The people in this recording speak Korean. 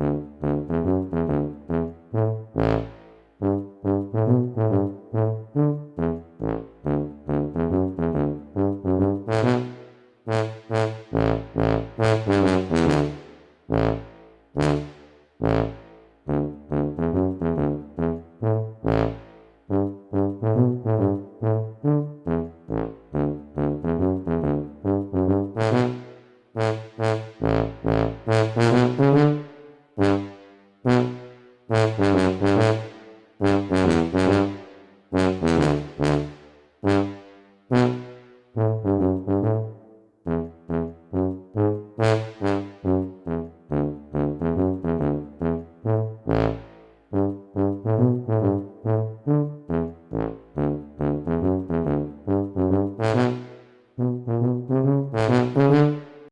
Yeah. Mm-hmm.